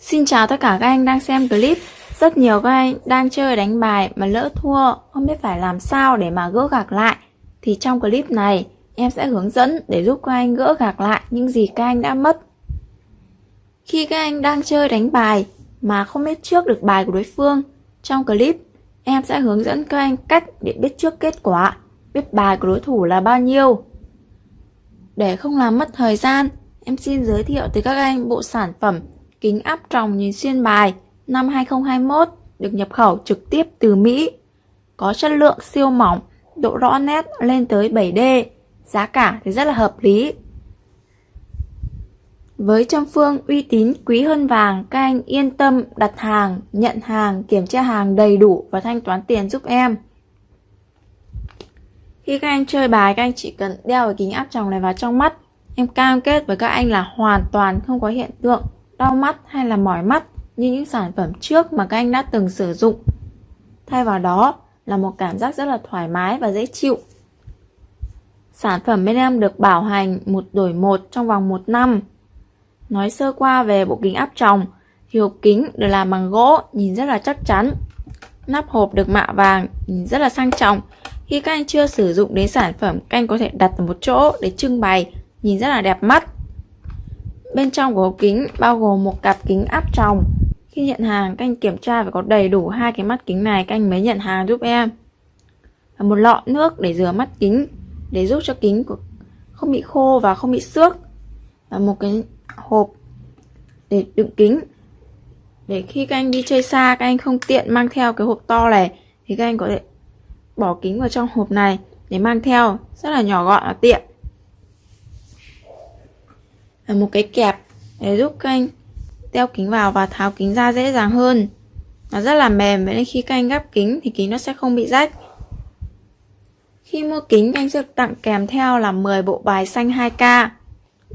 Xin chào tất cả các anh đang xem clip. Rất nhiều các anh đang chơi đánh bài mà lỡ thua, Không biết phải làm sao để mà gỡ gạc lại. Thì trong clip này, em sẽ hướng dẫn để giúp các anh gỡ gạc lại những gì các anh đã mất. Khi các anh đang chơi đánh bài mà không biết trước được bài của đối phương, Trong clip, em sẽ hướng dẫn các anh cách để biết trước kết quả, Biết bài của đối thủ là bao nhiêu. Để không làm mất thời gian, Em xin giới thiệu tới các anh bộ sản phẩm kính áp tròng nhìn xuyên bài năm 2021 được nhập khẩu trực tiếp từ Mỹ. Có chất lượng siêu mỏng, độ rõ nét lên tới 7D, giá cả thì rất là hợp lý. Với trong phương uy tín quý hơn vàng, các anh yên tâm đặt hàng, nhận hàng, kiểm tra hàng đầy đủ và thanh toán tiền giúp em. Khi các anh chơi bài, các anh chỉ cần đeo cái kính áp tròng này vào trong mắt. Em cam kết với các anh là hoàn toàn không có hiện tượng đau mắt hay là mỏi mắt như những sản phẩm trước mà các anh đã từng sử dụng. Thay vào đó là một cảm giác rất là thoải mái và dễ chịu. Sản phẩm bên em được bảo hành một đổi một trong vòng một năm. Nói sơ qua về bộ kính áp tròng, thì hộp kính được làm bằng gỗ, nhìn rất là chắc chắn. Nắp hộp được mạ vàng, nhìn rất là sang trọng. Khi các anh chưa sử dụng đến sản phẩm, các anh có thể đặt ở một chỗ để trưng bày, nhìn rất là đẹp mắt. Bên trong của hộp kính bao gồm một cặp kính áp tròng. Khi nhận hàng, các anh kiểm tra phải có đầy đủ hai cái mắt kính này các anh mới nhận hàng giúp em. Và một lọ nước để rửa mắt kính để giúp cho kính của không bị khô và không bị xước. Và một cái hộp để đựng kính. Để khi các anh đi chơi xa các anh không tiện mang theo cái hộp to này thì các anh có thể bỏ kính vào trong hộp này để mang theo rất là nhỏ gọn và tiện một cái kẹp để giúp các anh đeo kính vào và tháo kính ra dễ dàng hơn. Nó rất là mềm vậy nên khi các anh gắp kính thì kính nó sẽ không bị rách. Khi mua kính anh sẽ tặng kèm theo là 10 bộ bài xanh 2K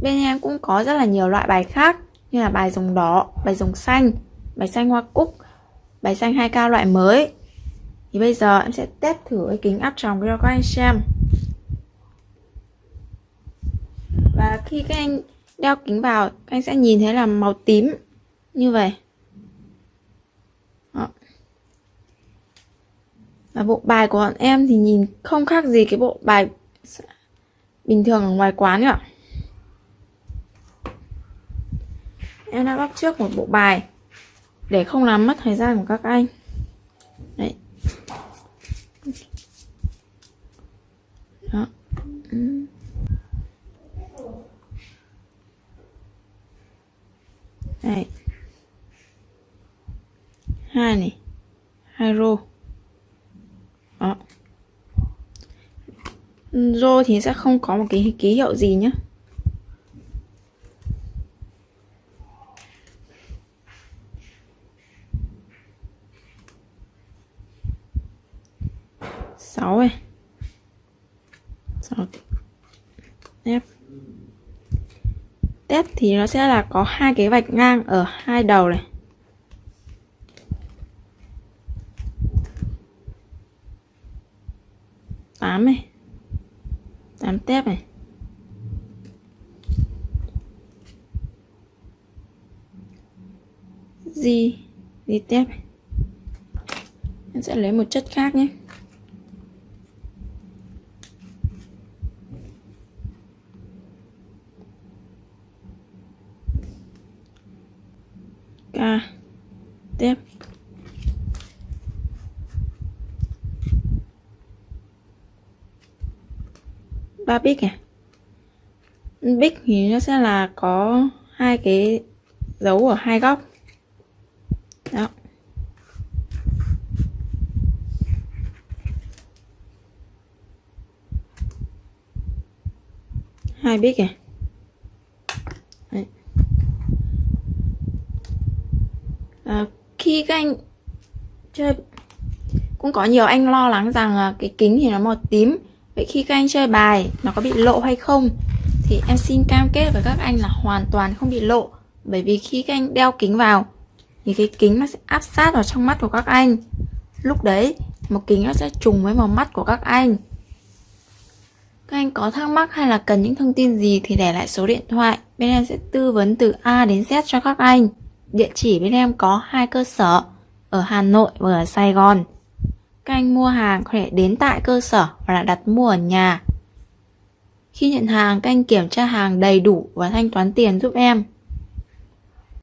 bên em cũng có rất là nhiều loại bài khác như là bài rồng đỏ, bài rồng xanh, bài xanh hoa cúc, bài xanh 2K loại mới. Thì bây giờ em sẽ test thử cái kính áp tròng cho các anh xem. Và khi các anh đeo kính vào, anh sẽ nhìn thấy là màu tím. Như vậy. Đó. và bộ bài của bọn em thì nhìn không khác gì cái bộ bài bình thường ở ngoài quán nữa em đã bóc trước một bộ bài để không làm mất thời gian của các anh. Đấy đó Đây. Hai này. Hai rô. Ờ. Đó. Rô thì sẽ không có một cái ký hiệu gì nhé. sáu này sáu tép tép thì nó sẽ là có hai cái vạch ngang ở hai đầu này tám này tám tép này. Gì gì tép em sẽ lấy một chất khác nhé. K, tép. Ba bit này bit thì nó sẽ là có hai cái dấu ở hai góc. Đó. Hai bích này à, khi các anh chơi cũng có nhiều anh lo lắng rằng cái kính thì nó màu tím vậy khi các anh chơi bài nó có bị lộ hay không? Thì em xin cam kết với các anh là hoàn toàn không bị lộ. Bởi vì khi các anh đeo kính vào thì cái kính nó sẽ áp sát vào trong mắt của các anh. Lúc đấy một kính nó sẽ trùng với màu mắt của các anh. Các anh có thắc mắc hay là cần những thông tin gì thì để lại số điện thoại. Bên em sẽ tư vấn từ A đến Z cho các anh. Địa chỉ bên em có hai cơ sở, ở Hà Nội và ở Sài Gòn. Các anh mua hàng có thể đến tại cơ sở và là đặt mua ở nhà. Khi nhận hàng, các anh kiểm tra hàng đầy đủ và thanh toán tiền giúp em.